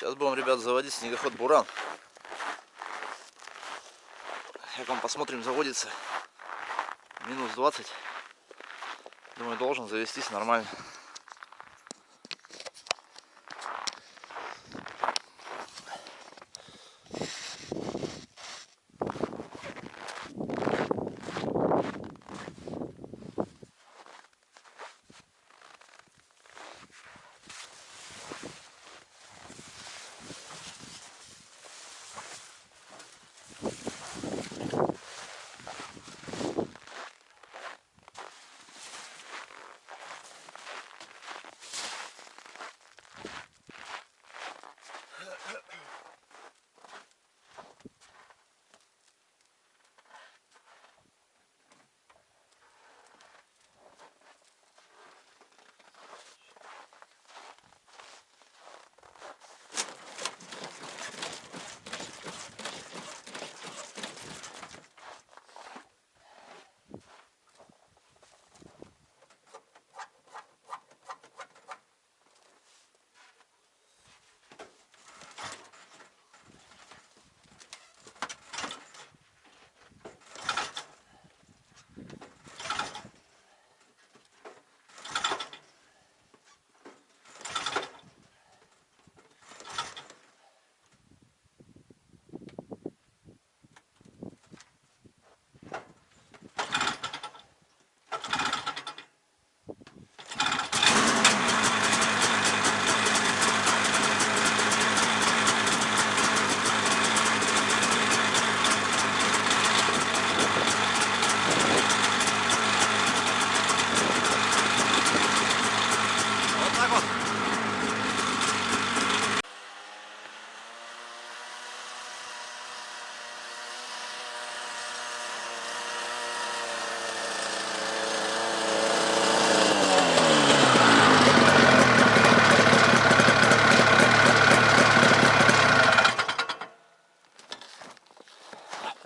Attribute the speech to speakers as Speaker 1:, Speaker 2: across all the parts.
Speaker 1: Сейчас будем, ребят, заводить снегоход Буран. Как он, посмотрим, заводится. Минус 20. Думаю, должен завестись нормально.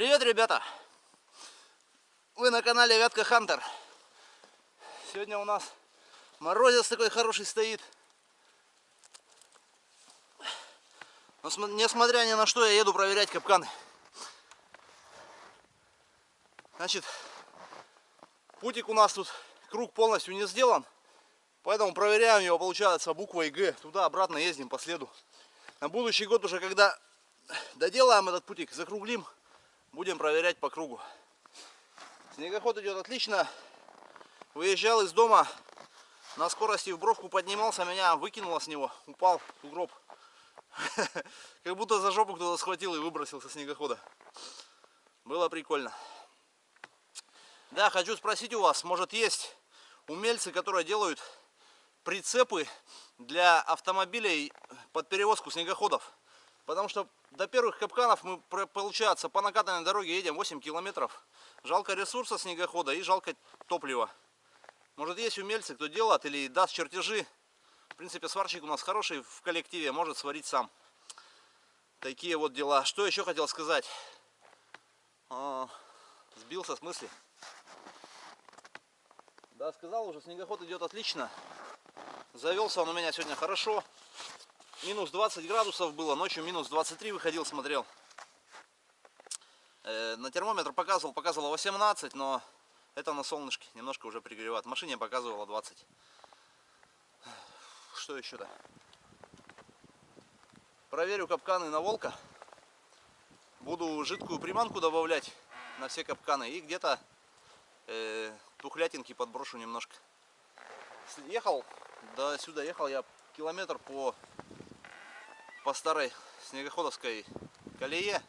Speaker 1: Привет, ребята! Вы на канале Вятка Хантер. Сегодня у нас морозец такой хороший стоит. Но см- несмотря ни на что, я еду проверять капканы. Значит, путик у нас тут, круг полностью не сделан. Поэтому проверяем его, получается, буквой Г. Туда-обратно ездим по следу. На будущий год уже, когда доделаем этот путик, закруглим, будем проверять по кругу. Снегоход идет отлично. Выезжал из дома, на скорости в бровку поднимался, меня выкинуло с него, упал в сугроб. Как будто за жопу кто-то схватил и выбросил со снегохода. Было прикольно. Да, хочу спросить у вас, может есть умельцы, которые делают прицепы для автомобилей под перевозку снегоходов? Потому что до первых капканов мы, получается, по накатанной дороге едем 8 километров. Жалко ресурса снегохода и жалко топлива. Может есть умельцы, кто делает или даст чертежи. В принципе, сварщик у нас хороший в коллективе, может сварить сам. Такие вот дела. Что еще хотел сказать? А, сбился с мысли. Да, сказал уже, снегоход идет отлично. Завелся он у меня сегодня хорошо. Минус 20 градусов было, ночью минус 23 выходил, смотрел. Э, на термометр показывал, показывало 18, но это на солнышке, немножко уже пригревает. Машине показывало 20. Что еще-то? Проверю капканы на волка. Буду жидкую приманку добавлять на все капканы. И где-то э, тухлятинки подброшу немножко. Ехал, до сюда ехал я километр по, по старой снегоходовской колее.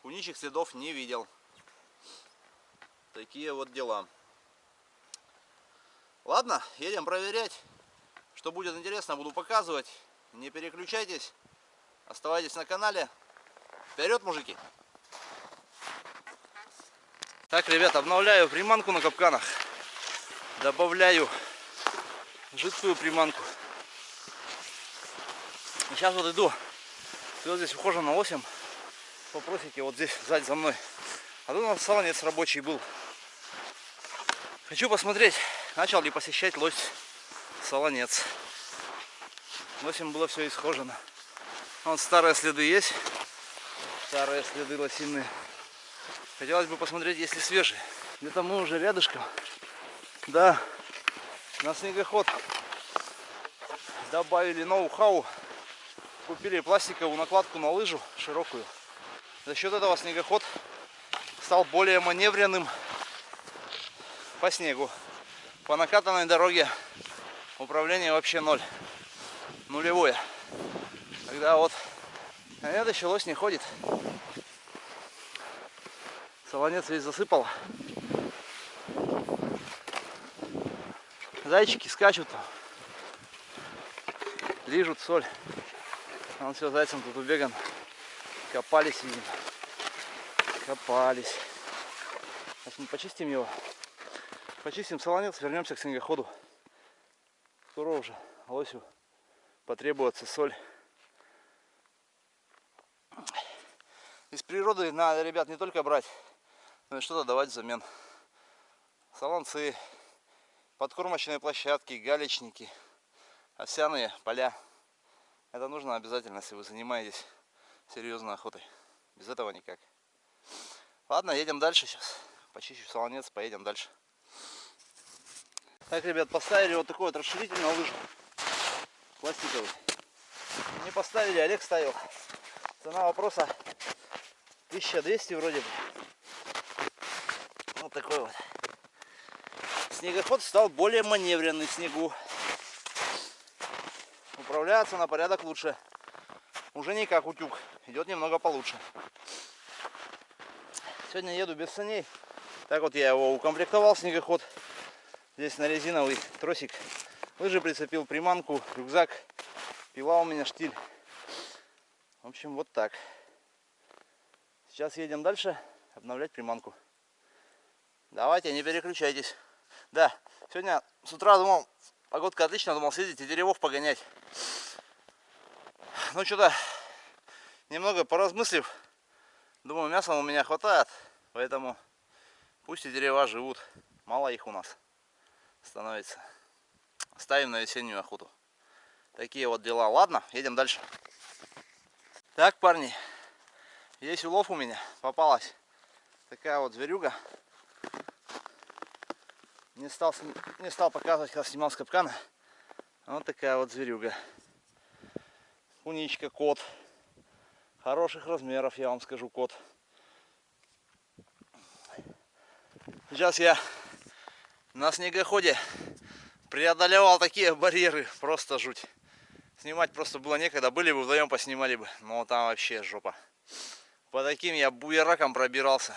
Speaker 1: Куничьих следов не видел. Такие вот дела. Ладно, едем проверять. Что будет интересно, буду показывать. Не переключайтесь. Оставайтесь на канале. Вперед, мужики! Так, ребят, обновляю приманку на капканах. Добавляю жидкую приманку. Сейчас вот иду. Вот здесь ухожен на 8. Попросите вот здесь сзади за мной. А тут у нас салонец рабочий был. Хочу посмотреть, начал ли посещать лось салонец. 8 было все исхожено. Вот старые следы есть. Старые следы лосиные. Хотелось бы посмотреть, если свежие. Где-то мы уже рядышком. Да, на снегоход добавили ноу-хау. Купили пластиковую накладку на лыжу широкую. За счет этого снегоход стал более маневренным по снегу. По накатанной дороге управление вообще ноль. Нулевое. Когда вот а это еще не ходит. Солонец весь засыпал. Зайчики скачут. Лижут соль. А он все зайцем тут убеган. Копались, видимо. Копались. Сейчас мы почистим его. Почистим солонец, вернемся к снегоходу. Скоро уже лосю потребуется соль. Из природы надо, ребят, не только брать, но и что-то давать взамен. Солонцы, подкормочные площадки, галечники, овсяные поля. Это нужно обязательно, если вы занимаетесь серьезной охотой. Без этого никак. Ладно, едем дальше сейчас. Почищу солонец, поедем дальше. Так, ребят, поставили вот такой вот расширитель на лыжу. Пластиковый. Не поставили, Олег ставил. Цена вопроса 1200 вроде бы. Вот такой вот. Снегоход стал более маневренный в снегу. Управляется на порядок лучше. Уже не как утюг. Идет немного получше. Сегодня еду без саней. Так вот я его укомплектовал, снегоход. Здесь на резиновый тросик. Лыжи прицепил, приманку, рюкзак. Пила у меня штиль. В общем, вот так. Сейчас едем дальше обновлять приманку. Давайте, не переключайтесь. Да, сегодня с утра думал, погодка отлично, думал съездить и деревов погонять. Ну что-то, немного поразмыслив, думаю, мяса у меня хватает, поэтому пусть и дерева живут. Мало их у нас становится. Ставим на весеннюю охоту. Такие вот дела. Ладно, едем дальше. Так, парни, есть улов у меня. Попалась такая вот зверюга. Не стал, не стал показывать, когда снимал с капкана. Вот такая вот зверюга. Куничка, кот. Хороших размеров, я вам скажу, кот. Сейчас я на снегоходе преодолевал такие барьеры. Просто жуть. Снимать просто было некогда. Были бы вдвоем, поснимали бы. Но там вообще жопа. По таким я буераком пробирался.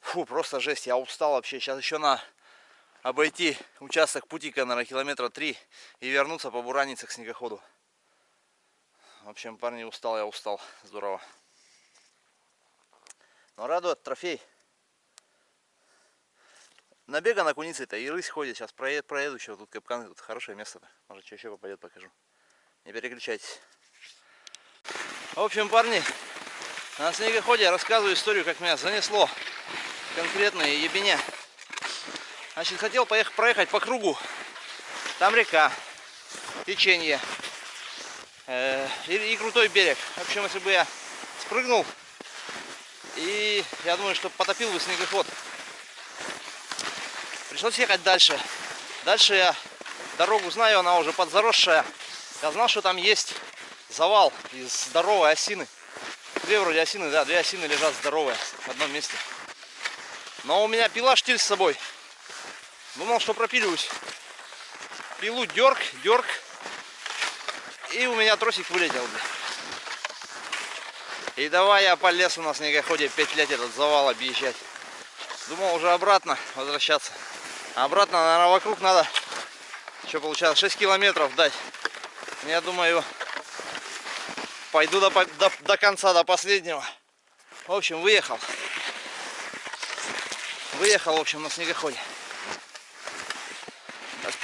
Speaker 1: Фу, просто жесть. Я устал вообще. Сейчас еще на обойти участок путика, наверное, километра три и вернуться по буранице к снегоходу. В общем, парни, устал я, устал. Здорово. Но радует трофей. Набега на куницы-то и рысь ходит. Сейчас проеду, проеду еще. Тут капкан, тут хорошее место. -то. Может, что еще попадет, покажу. Не переключайтесь. В общем, парни, на снегоходе я рассказываю историю, как меня занесло конкретно ебеня. Значит, хотел поехать, проехать по кругу. Там река, течение э, и, и крутой берег. В общем, если бы я спрыгнул, и я думаю, что потопил бы снегоход. Пришлось ехать дальше. Дальше я дорогу знаю, она уже подзаросшая. Я знал, что там есть завал из здоровой осины. Две вроде осины, да, две осины лежат здоровые в одном месте. Но у меня пила штиль с собой. Думал, что пропиливаюсь. Пилу дерг, дерг. И у меня тросик вылетел. И давай я по лесу на снегоходе 5 лет этот завал объезжать. Думал уже обратно возвращаться. Обратно, наверное, вокруг надо, что получается, 6 километров дать. Я думаю, пойду до, до, до конца, до последнего. В общем, выехал. Выехал, в общем, на снегоходе.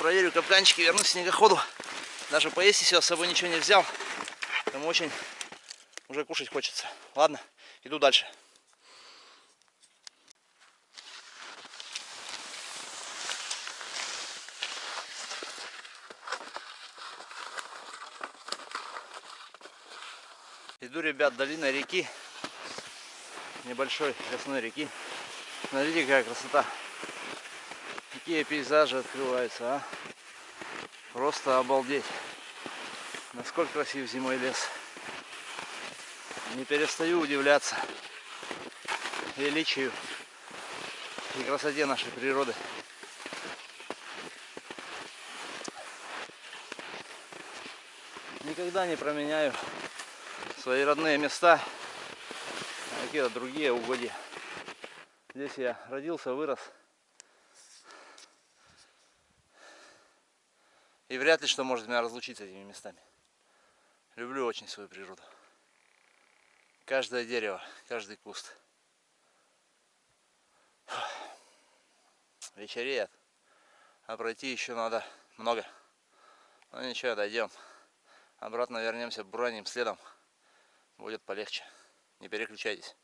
Speaker 1: Проверю капканчики, вернусь к снегоходу. Даже поесть еще с собой ничего не взял. Поэтому очень уже кушать хочется. Ладно, иду дальше. Иду, ребят, долиной реки. Небольшой лесной реки. Смотрите, какая красота. Какие пейзажи открываются, а. Просто обалдеть. Насколько красив зимой лес. Не перестаю удивляться величию и красоте нашей природы. Никогда не променяю свои родные места на какие-то другие угодья. Здесь я родился, вырос. И вряд ли что может меня разлучить с этими местами. Люблю очень свою природу. Каждое дерево, каждый куст. Вечереет. А пройти еще надо много. Ну ничего, дойдем. Обратно вернемся броним следом. Будет полегче. Не переключайтесь.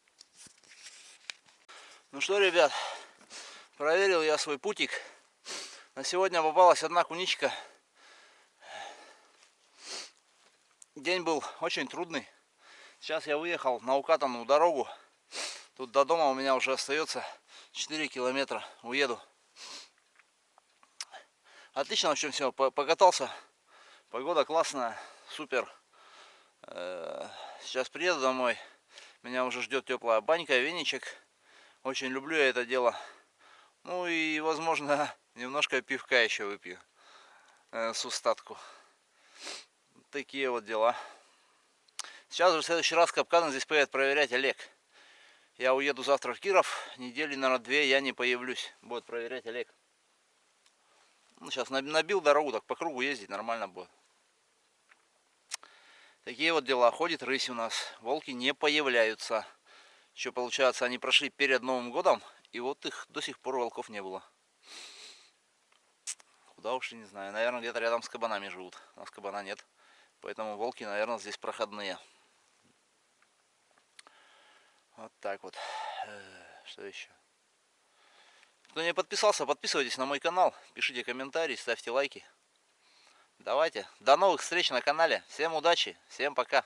Speaker 1: Ну что, ребят, проверил я свой путик. На сегодня попалась одна куничка. День был очень трудный. Сейчас я выехал на укатанную дорогу. Тут до дома у меня уже остается 4 километра. Уеду. Отлично, в общем, все. Покатался. Погода классная, супер. Э, сейчас приеду домой. Меня уже ждет теплая банька, веничек. Очень люблю я это дело. Ну и, возможно, немножко пивка еще выпью э, с устатку. Такие вот дела. Сейчас же в следующий раз капканы здесь поедет проверять Олег. Я уеду завтра в Киров. Недели, наверное, две я не появлюсь. Будет проверять Олег. Ну, сейчас набил дорогу, так по кругу ездить нормально будет. Такие вот дела. Ходит рысь у нас. Волки не появляются. Еще получается, они прошли перед Новым годом. И вот их до сих пор волков не было. Куда уж и не знаю. Наверное, где-то рядом с кабанами живут. У нас кабана нет. Поэтому волки, наверное, здесь проходные. Вот так вот. Э, что еще? Кто не подписался, подписывайтесь на мой канал. Пишите комментарии, ставьте лайки. Давайте. До новых встреч на канале. Всем удачи. Всем пока.